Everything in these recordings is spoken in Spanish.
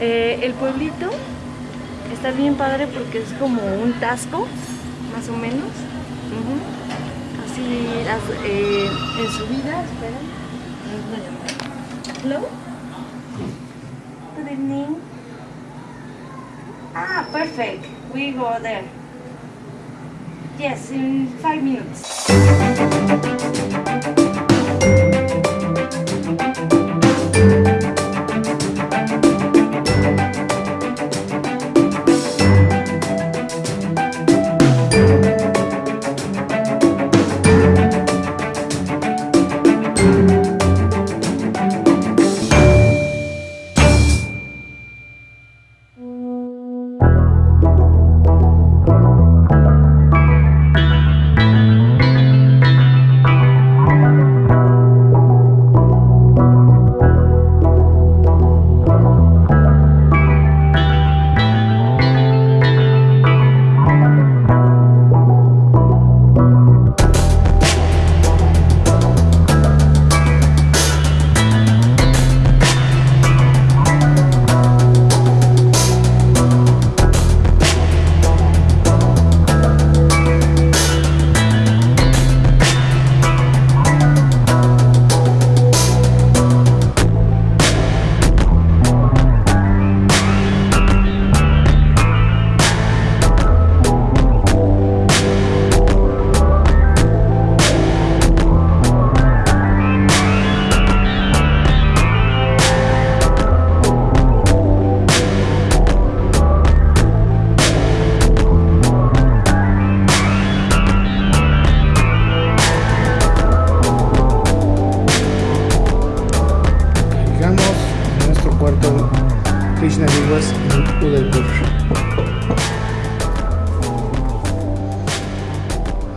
Eh, el pueblito está bien padre porque es como un tasco, más o menos. Así eh, en subida, esperen. Hello? Good evening. Ah, perfect. We go there. Yes, in five minutes. Krishna Vivas en Udaipur.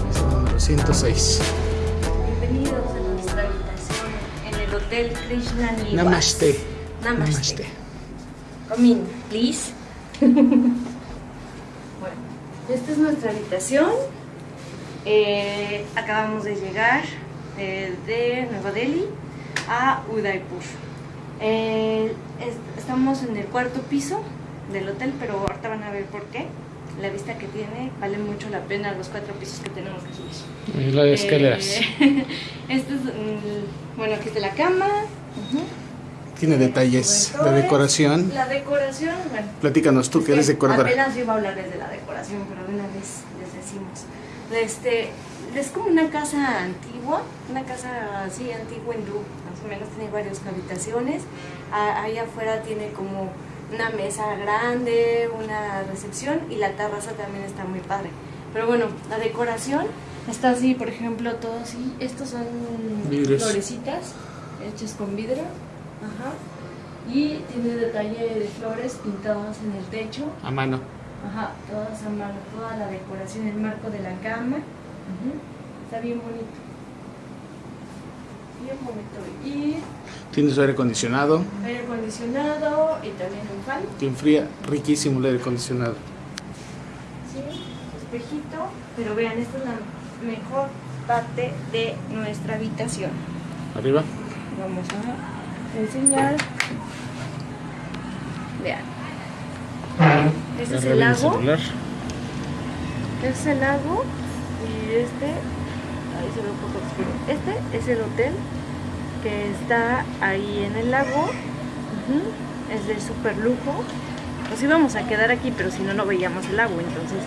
Es el número 106. Bienvenidos a nuestra habitación en el Hotel Krishna Niwas. Namaste. Namaste. Come in, please. bueno, esta es nuestra habitación. Eh, acabamos de llegar eh, de Nueva Delhi a Udaipur. Eh, es- estamos en el cuarto piso del hotel, pero ahorita van a ver por qué. La vista que tiene vale mucho la pena los cuatro pisos que tenemos que subir. Y las escaleras. Eh, este es, mm, bueno, aquí está la cama. Tiene detalles de decoración. La decoración, bueno. Platícanos tú, que eres decoradora. Apenas iba a hablarles de la decoración, pero de una vez les decimos. Este, es como una casa antigua, una casa así antigua hindú, más o menos tiene varias habitaciones. Ahí afuera tiene como una mesa grande, una recepción y la terraza también está muy padre. Pero bueno, la decoración está así, por ejemplo, todo así. Estos son florecitas hechas con vidrio. Ajá. Y tiene detalle de flores pintadas en el techo. A mano. Ajá, todas a mano, toda la decoración, el marco de la cama. Está bien bonito. Bien bonito. Y Tiene su aire acondicionado. aire acondicionado y también un fan. Te enfría riquísimo el aire acondicionado. Sí, espejito. Pero vean, esta es la mejor parte de nuestra habitación. Arriba. Vamos a enseñar. Vean. Este es el lago. Este es el lago. Este. Ve un poco oscuro. Este es el hotel que está ahí en el lago. Es de super lujo. Nos íbamos a quedar aquí, pero si no, no veíamos el lago. Entonces,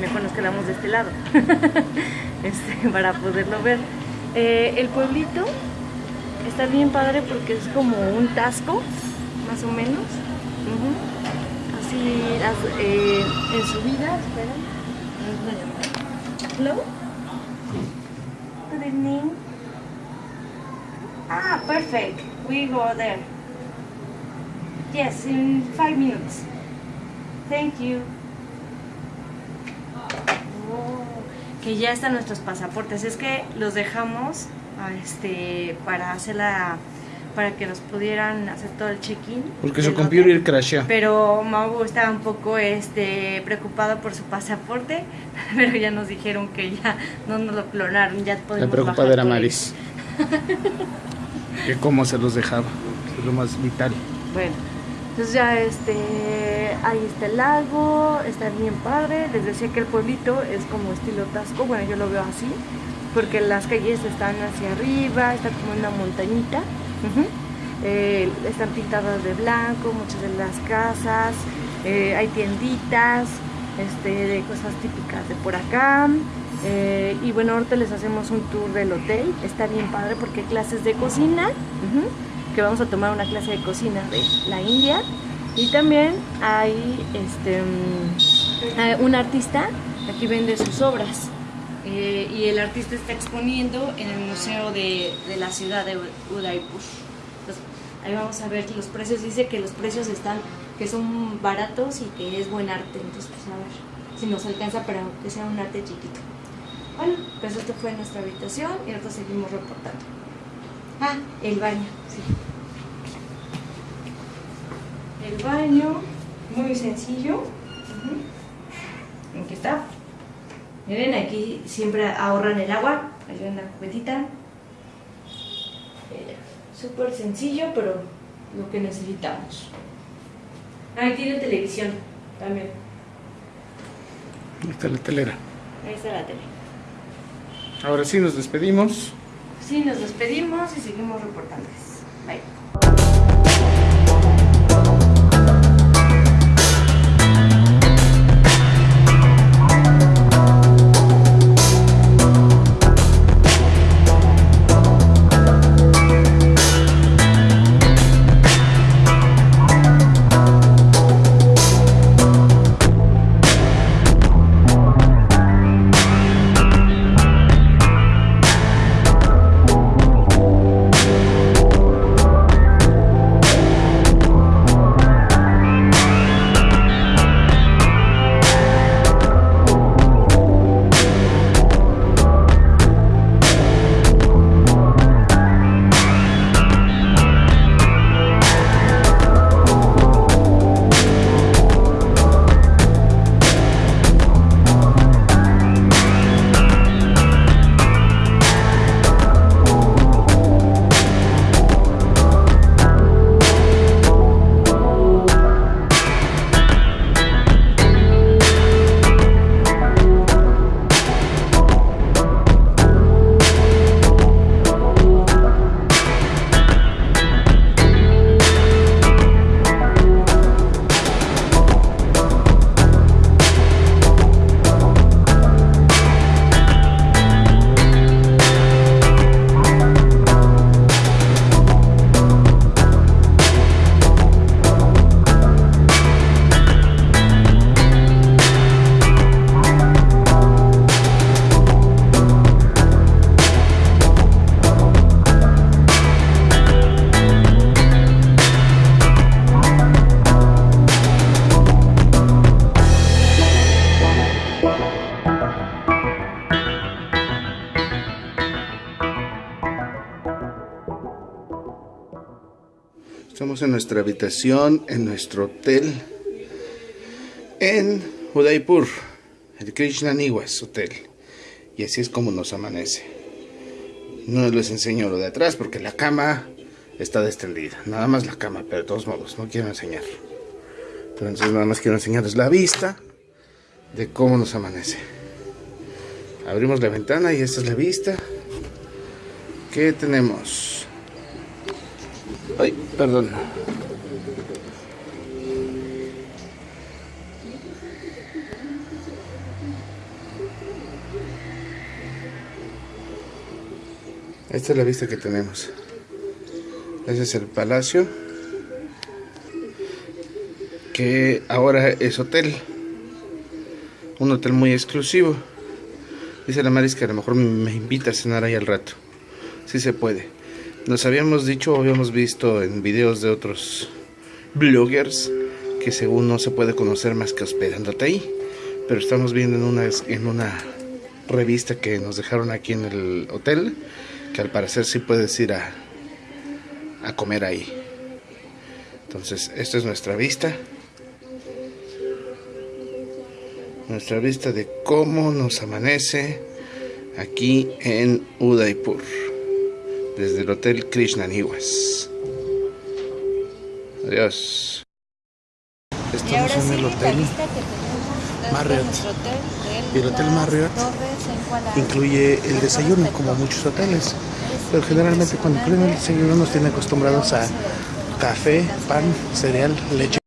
mejor nos quedamos de este lado. este, para poderlo ver. Eh, el pueblito está bien padre porque es como un tasco, más o menos. Ujú. Así, las, eh, en subida, esperen. Hello? Ah, perfect. We go there. Yes, in five minutes. Thank you. Oh, que ya están nuestros pasaportes. Es que los dejamos ah, este, para hacer la, para que nos pudieran hacer todo el check-in. Porque su computer crashó. Pero Mau estaba un poco este, preocupado por su pasaporte, pero ya nos dijeron que ya no nos lo clonaron, ya La podemos preocupada bajar era. Maris. que cómo se los dejaba. Es lo más vital. Bueno, Entonces ya este, ahí está el lago, está bien padre. Les decía que el pueblito es como estilo Tasco, bueno yo lo veo así, porque las calles están hacia arriba, está como una montañita. Eh, están pintadas de blanco, muchas de las casas, eh, hay tienditas este, de cosas típicas de por acá. Eh, y bueno, ahorita les hacemos un tour del hotel, está bien padre porque hay clases de cocina que vamos a tomar una clase de cocina de la India y también hay este mm, un artista aquí vende sus obras eh, y el artista está exponiendo en el museo de, de la ciudad de Udaipur Entonces, ahí vamos a ver los precios dice que los precios están que son baratos y que es buen arte entonces pues a ver si nos alcanza para que sea un arte chiquito bueno pues esto fue nuestra habitación y ahora seguimos reportando Ah, el baño, sí. El baño, muy sencillo. Aquí está. Miren, aquí siempre ahorran el agua. Hay una cubetita. Súper sencillo, pero lo que necesitamos. Ahí tiene televisión también. Ahí está la telera. Ahí está la tele. Ahora sí nos despedimos. Sí, nos despedimos y seguimos reportándoles. Estamos en nuestra habitación, en nuestro hotel, en Udaipur, el Krishna Niwas Hotel. Y así es como nos amanece. No les enseño lo de atrás porque la cama está extendida. Nada más la cama, pero de todos modos, no quiero enseñar. Entonces nada más quiero enseñarles la vista de cómo nos amanece. Abrimos la ventana y esta es la vista. ¿Qué tenemos? Ay, perdón. Esta es la vista que tenemos. Ese es el palacio. Que ahora es hotel. Un hotel muy exclusivo. Dice la Maris que a lo mejor me invita a cenar ahí al rato. Si se puede. Nos habíamos dicho, habíamos visto en videos de otros bloggers que según no se puede conocer más que hospedándote ahí. Pero estamos viendo en una, en una revista que nos dejaron aquí en el hotel que al parecer sí puedes ir a, a comer ahí. Entonces, esta es nuestra vista. Nuestra vista de cómo nos amanece aquí en Udaipur desde el Hotel Krishna Niwas. Adiós. Y Estamos ahora en sí, el hotel Marriott. nuestro hotel Y el hotel Marriott Incluye el desayuno, como muchos hoteles. Pero generalmente cuando incluyen el desayuno nos tienen acostumbrados a café, pan, cereal, leche.